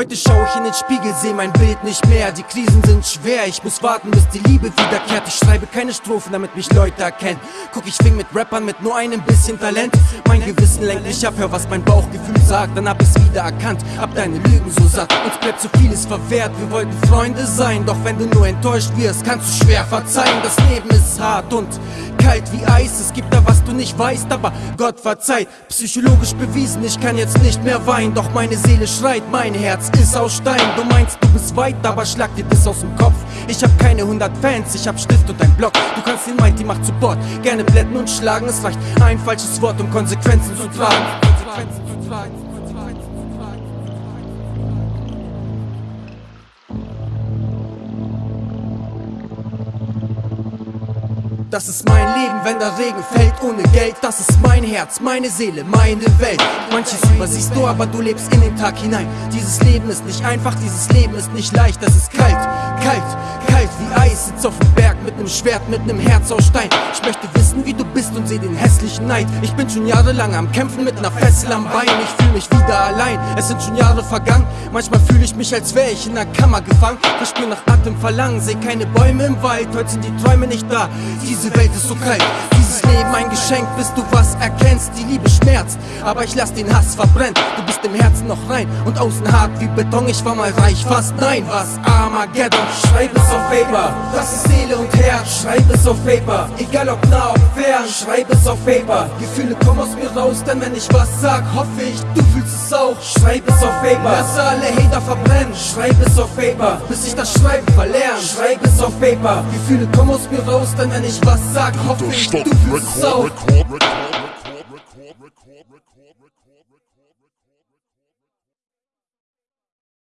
Heute schau ich in den Spiegel, seh mein Bild nicht mehr. Die Krisen sind schwer, ich muss warten, bis die Liebe wiederkehrt. Ich schreibe keine Strophen, damit mich Leute erkennen. Guck, ich fing mit Rappern mit nur einem bisschen Talent. Mein Gewissen lenkt mich ab, hör was mein Bauchgefühl sagt. Dann hab ich's wieder erkannt, hab deine Lügen so satt. Uns bleibt so vieles verwehrt, wir wollten Freunde sein. Doch wenn du nur enttäuscht wirst, kannst du schwer verzeihen. Das Leben ist hart und kalt wie Eis. Es gibt da was du nicht weißt, aber Gott verzeiht. Psychologisch bewiesen, ich kann jetzt nicht mehr weinen. Doch meine Seele schreit, mein Herz ist aus Stein. Du meinst, du bist weit, aber schlag dir das aus dem Kopf. Ich hab keine 100 Fans, ich hab Stift und ein Block. Du kannst den Mighty Macht Support. Gerne blätten und schlagen Es reicht ein falsches Wort, um Konsequenzen zu tragen. Konsequenzen zu tragen Das ist mein Leben, wenn der Regen fällt ohne Geld. Das ist mein Herz, meine Seele, meine Welt. Manches übersiehst du, aber du lebst in den Tag hinein. Dieses Leben ist nicht einfach, dieses Leben ist nicht leicht. Das ist kalt, kalt, kalt wie Eis. Sitz auf dem Berg mit nem Schwert, mit nem Herz aus Stein. Ich möchte wissen, wie du bist und seh den hässlichen Neid. Ich bin schon jahrelang am Kämpfen mit ner Fessel am Bein. Ich fühl mich wieder allein, es sind schon Jahre vergangen. Manchmal fühle ich mich, als wär ich in einer Kammer gefangen. Verspür nach Atem verlangen, seh keine Bäume im Wald. Heute sind die Träume nicht da. Diese Welt ist so kalt, dieses Leben ein Geschenk, bis du was erkennst. Die Liebe schmerzt, aber ich lass den Hass verbrennen. Du bist im Herzen noch rein und außen hart wie Beton. Ich war mal reich, fast nein, was Armageddon. Schreib es auf Paper, das ist Seele und Herz. Schreib es auf Paper, egal ob nah, ob fern. Schreib es auf Paper, Gefühle kommen aus mir raus, denn wenn ich was sag, hoffe ich, du fühlst es auch. Schreib es auf Paper, lass alle Hater verbrennen. Schreib es auf Paper, bis ich das Schreiben verlerne. Schreib es auf Paper, Gefühle kommen aus mir raus, denn wenn ich was sag, hoffe ich, du fühlst es auch.